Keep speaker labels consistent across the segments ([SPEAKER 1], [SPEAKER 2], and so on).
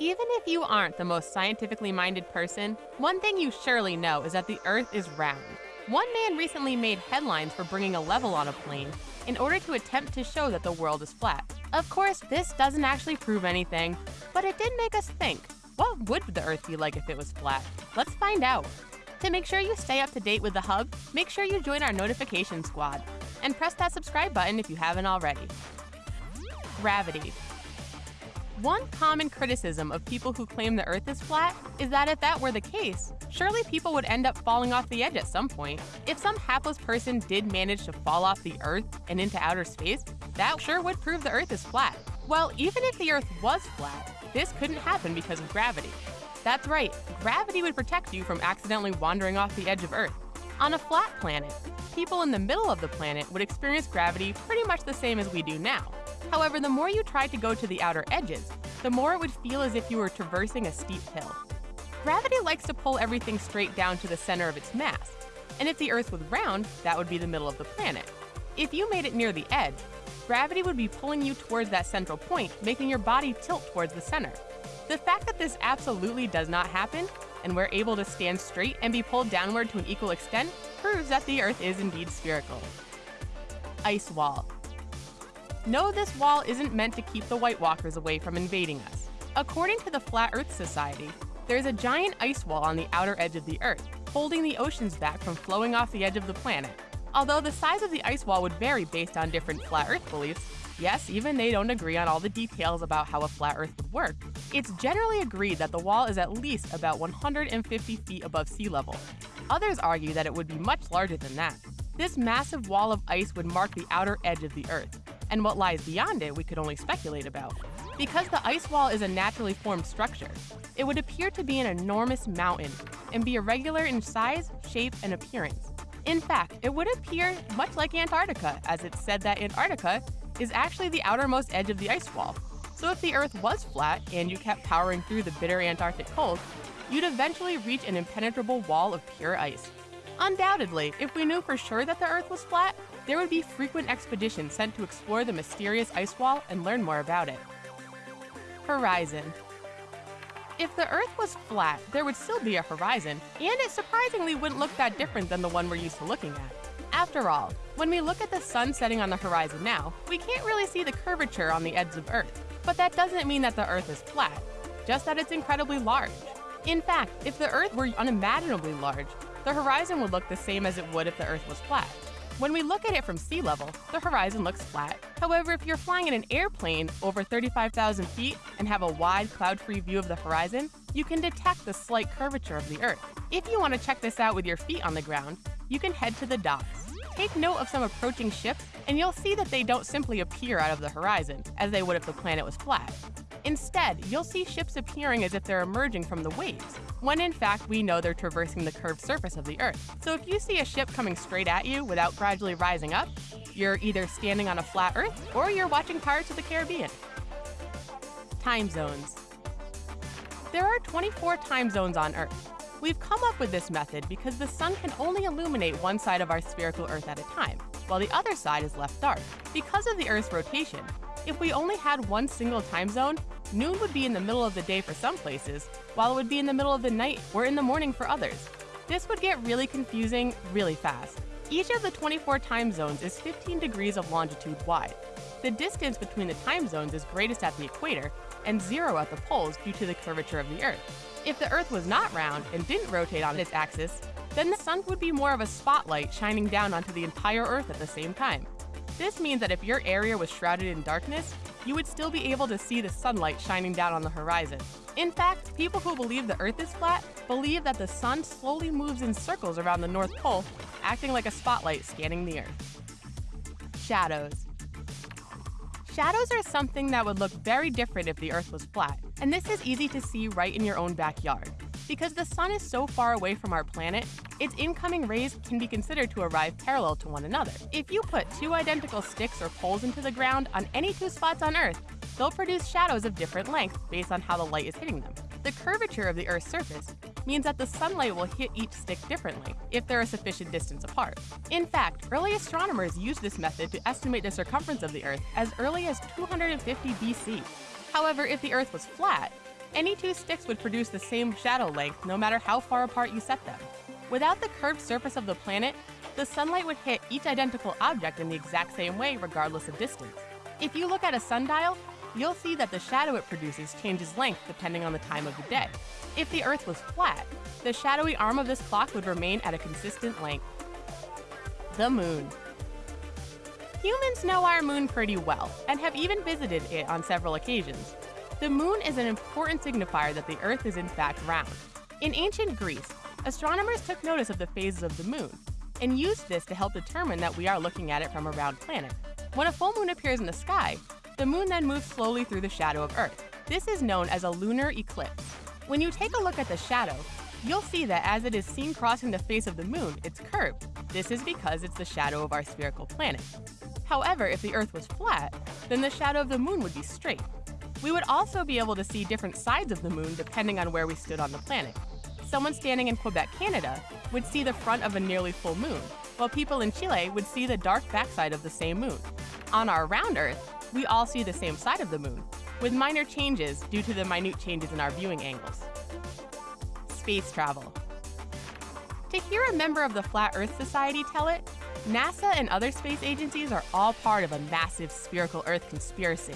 [SPEAKER 1] Even if you aren't the most scientifically minded person, one thing you surely know is that the Earth is round. One man recently made headlines for bringing a level on a plane in order to attempt to show that the world is flat. Of course, this doesn't actually prove anything, but it did make us think what would the Earth be like if it was flat? Let's find out. To make sure you stay up to date with the Hub, make sure you join our notification squad and press that subscribe button if you haven't already. Gravity. One common criticism of people who claim the Earth is flat is that if that were the case, surely people would end up falling off the edge at some point. If some hapless person did manage to fall off the Earth and into outer space, that sure would prove the Earth is flat. Well, even if the Earth was flat, this couldn't happen because of gravity. That's right, gravity would protect you from accidentally wandering off the edge of Earth. On a flat planet, people in the middle of the planet would experience gravity pretty much the same as we do now. However, the more you tried to go to the outer edges, the more it would feel as if you were traversing a steep hill. Gravity likes to pull everything straight down to the center of its mass, and if the Earth was round, that would be the middle of the planet. If you made it near the edge, gravity would be pulling you towards that central point, making your body tilt towards the center. The fact that this absolutely does not happen, and we're able to stand straight and be pulled downward to an equal extent, proves that the Earth is indeed spherical. Ice Wall no, this wall isn't meant to keep the White Walkers away from invading us. According to the Flat Earth Society, there's a giant ice wall on the outer edge of the Earth, holding the oceans back from flowing off the edge of the planet. Although the size of the ice wall would vary based on different Flat Earth beliefs, yes, even they don't agree on all the details about how a flat Earth would work, it's generally agreed that the wall is at least about 150 feet above sea level. Others argue that it would be much larger than that. This massive wall of ice would mark the outer edge of the Earth, and what lies beyond it we could only speculate about. Because the ice wall is a naturally formed structure, it would appear to be an enormous mountain and be irregular in size, shape, and appearance. In fact, it would appear much like Antarctica, as it's said that Antarctica is actually the outermost edge of the ice wall. So if the Earth was flat and you kept powering through the bitter Antarctic cold, you'd eventually reach an impenetrable wall of pure ice. Undoubtedly, if we knew for sure that the Earth was flat, there would be frequent expeditions sent to explore the mysterious ice wall and learn more about it. Horizon If the Earth was flat, there would still be a horizon, and it surprisingly wouldn't look that different than the one we're used to looking at. After all, when we look at the sun setting on the horizon now, we can't really see the curvature on the edge of Earth. But that doesn't mean that the Earth is flat, just that it's incredibly large. In fact, if the Earth were unimaginably large, the horizon would look the same as it would if the Earth was flat. When we look at it from sea level, the horizon looks flat. However, if you're flying in an airplane over 35,000 feet and have a wide, cloud-free view of the horizon, you can detect the slight curvature of the Earth. If you want to check this out with your feet on the ground, you can head to the docks. Take note of some approaching ships, and you'll see that they don't simply appear out of the horizon, as they would if the planet was flat. Instead, you'll see ships appearing as if they're emerging from the waves, when in fact we know they're traversing the curved surface of the Earth. So if you see a ship coming straight at you without gradually rising up, you're either standing on a flat Earth or you're watching Pirates of the Caribbean. Time zones. There are 24 time zones on Earth. We've come up with this method because the sun can only illuminate one side of our spherical Earth at a time, while the other side is left dark. Because of the Earth's rotation, if we only had one single time zone, noon would be in the middle of the day for some places, while it would be in the middle of the night or in the morning for others. This would get really confusing really fast. Each of the 24 time zones is 15 degrees of longitude wide. The distance between the time zones is greatest at the equator and zero at the poles due to the curvature of the Earth. If the Earth was not round and didn't rotate on its axis, then the sun would be more of a spotlight shining down onto the entire Earth at the same time. This means that if your area was shrouded in darkness, you would still be able to see the sunlight shining down on the horizon. In fact, people who believe the Earth is flat believe that the sun slowly moves in circles around the North Pole, acting like a spotlight scanning the Earth. Shadows. Shadows are something that would look very different if the Earth was flat, and this is easy to see right in your own backyard. Because the sun is so far away from our planet, its incoming rays can be considered to arrive parallel to one another. If you put two identical sticks or poles into the ground on any two spots on Earth, they'll produce shadows of different lengths based on how the light is hitting them. The curvature of the Earth's surface means that the sunlight will hit each stick differently if they're a sufficient distance apart. In fact, early astronomers used this method to estimate the circumference of the Earth as early as 250 BC. However, if the Earth was flat, Any two sticks would produce the same shadow length no matter how far apart you set them. Without the curved surface of the planet, the sunlight would hit each identical object in the exact same way regardless of distance. If you look at a sundial, you'll see that the shadow it produces changes length depending on the time of the day. If the Earth was flat, the shadowy arm of this clock would remain at a consistent length. The Moon Humans know our moon pretty well and have even visited it on several occasions. The moon is an important signifier that the Earth is in fact round. In ancient Greece, astronomers took notice of the phases of the moon and used this to help determine that we are looking at it from a round planet. When a full moon appears in the sky, the moon then moves slowly through the shadow of Earth. This is known as a lunar eclipse. When you take a look at the shadow, you'll see that as it is seen crossing the face of the moon, it's curved. This is because it's the shadow of our spherical planet. However, if the Earth was flat, then the shadow of the moon would be straight. We would also be able to see different sides of the moon depending on where we stood on the planet. Someone standing in Quebec, Canada, would see the front of a nearly full moon, while people in Chile would see the dark backside of the same moon. On our round Earth, we all see the same side of the moon, with minor changes due to the minute changes in our viewing angles. Space travel. To hear a member of the Flat Earth Society tell it, NASA and other space agencies are all part of a massive spherical Earth conspiracy.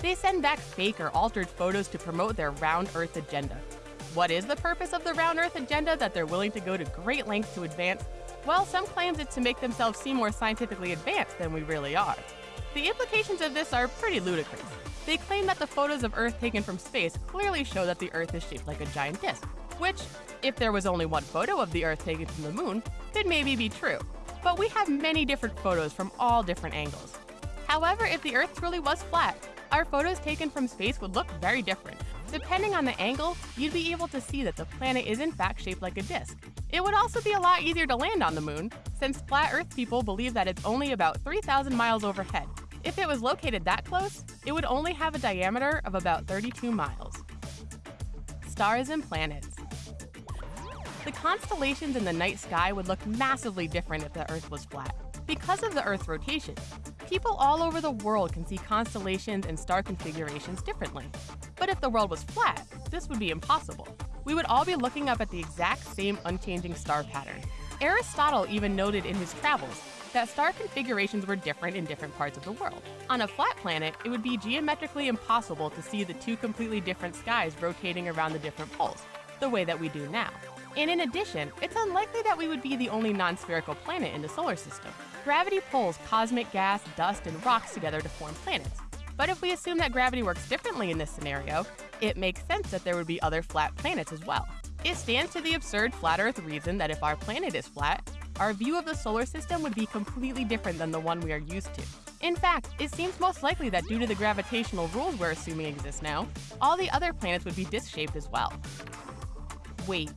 [SPEAKER 1] They send back fake or altered photos to promote their round Earth agenda. What is the purpose of the round Earth agenda that they're willing to go to great lengths to advance? Well, some claims it's to make themselves seem more scientifically advanced than we really are. The implications of this are pretty ludicrous. They claim that the photos of Earth taken from space clearly show that the Earth is shaped like a giant disk, which, if there was only one photo of the Earth taken from the moon, could maybe be true but we have many different photos from all different angles. However, if the Earth truly was flat, our photos taken from space would look very different. Depending on the angle, you'd be able to see that the planet is in fact shaped like a disk. It would also be a lot easier to land on the moon, since flat Earth people believe that it's only about 3,000 miles overhead. If it was located that close, it would only have a diameter of about 32 miles. Stars and planets. The constellations in the night sky would look massively different if the Earth was flat. Because of the Earth's rotation, people all over the world can see constellations and star configurations differently. But if the world was flat, this would be impossible. We would all be looking up at the exact same unchanging star pattern. Aristotle even noted in his travels that star configurations were different in different parts of the world. On a flat planet, it would be geometrically impossible to see the two completely different skies rotating around the different poles, the way that we do now. And in addition, it's unlikely that we would be the only non-spherical planet in the solar system. Gravity pulls cosmic gas, dust, and rocks together to form planets. But if we assume that gravity works differently in this scenario, it makes sense that there would be other flat planets as well. It stands to the absurd flat Earth reason that if our planet is flat, our view of the solar system would be completely different than the one we are used to. In fact, it seems most likely that due to the gravitational rules we're assuming exist now, all the other planets would be disc-shaped as well. Weight,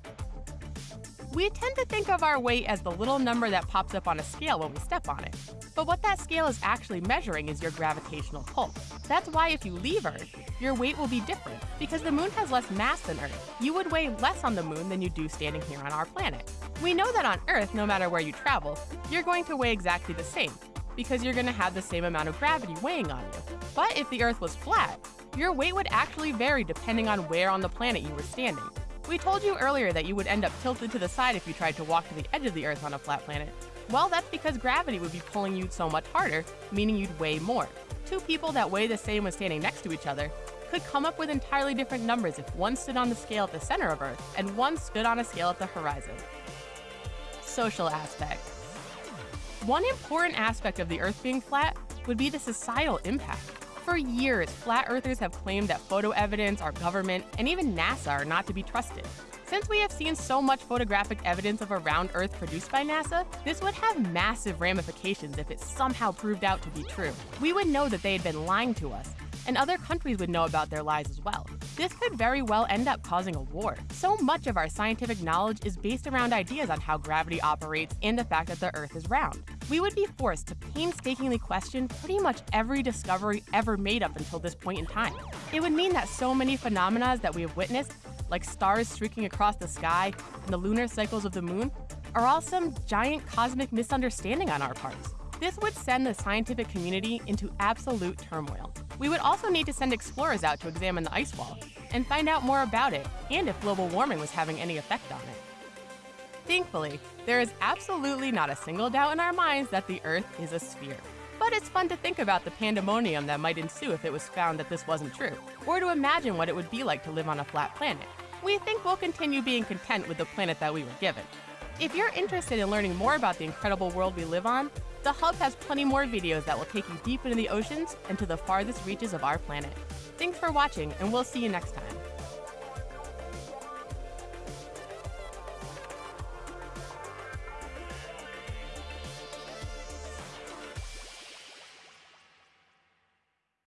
[SPEAKER 1] we tend to think of our weight as the little number that pops up on a scale when we step on it. But what that scale is actually measuring is your gravitational pull. That's why if you leave Earth, your weight will be different, because the moon has less mass than Earth. You would weigh less on the moon than you do standing here on our planet. We know that on Earth, no matter where you travel, you're going to weigh exactly the same, because you're going to have the same amount of gravity weighing on you. But if the Earth was flat, your weight would actually vary depending on where on the planet you were standing. We told you earlier that you would end up tilted to the side if you tried to walk to the edge of the Earth on a flat planet. Well, that's because gravity would be pulling you so much harder, meaning you'd weigh more. Two people that weigh the same when standing next to each other could come up with entirely different numbers if one stood on the scale at the center of Earth and one stood on a scale at the horizon. Social aspect. One important aspect of the Earth being flat would be the societal impact. For years, flat earthers have claimed that photo evidence, our government, and even NASA are not to be trusted. Since we have seen so much photographic evidence of a round Earth produced by NASA, this would have massive ramifications if it somehow proved out to be true. We would know that they had been lying to us, and other countries would know about their lies as well. This could very well end up causing a war. So much of our scientific knowledge is based around ideas on how gravity operates and the fact that the Earth is round. We would be forced to painstakingly question pretty much every discovery ever made up until this point in time. It would mean that so many phenomena that we have witnessed, like stars streaking across the sky and the lunar cycles of the moon, are all some giant cosmic misunderstanding on our parts. This would send the scientific community into absolute turmoil. We would also need to send explorers out to examine the ice wall, and find out more about it and if global warming was having any effect on it. Thankfully, there is absolutely not a single doubt in our minds that the Earth is a sphere. But it's fun to think about the pandemonium that might ensue if it was found that this wasn't true, or to imagine what it would be like to live on a flat planet. We think we'll continue being content with the planet that we were given. If you're interested in learning more about the incredible world we live on, the Hub has plenty more videos that will take you deep into the oceans and to the farthest reaches of our planet. Thanks for watching, and we'll see you next time.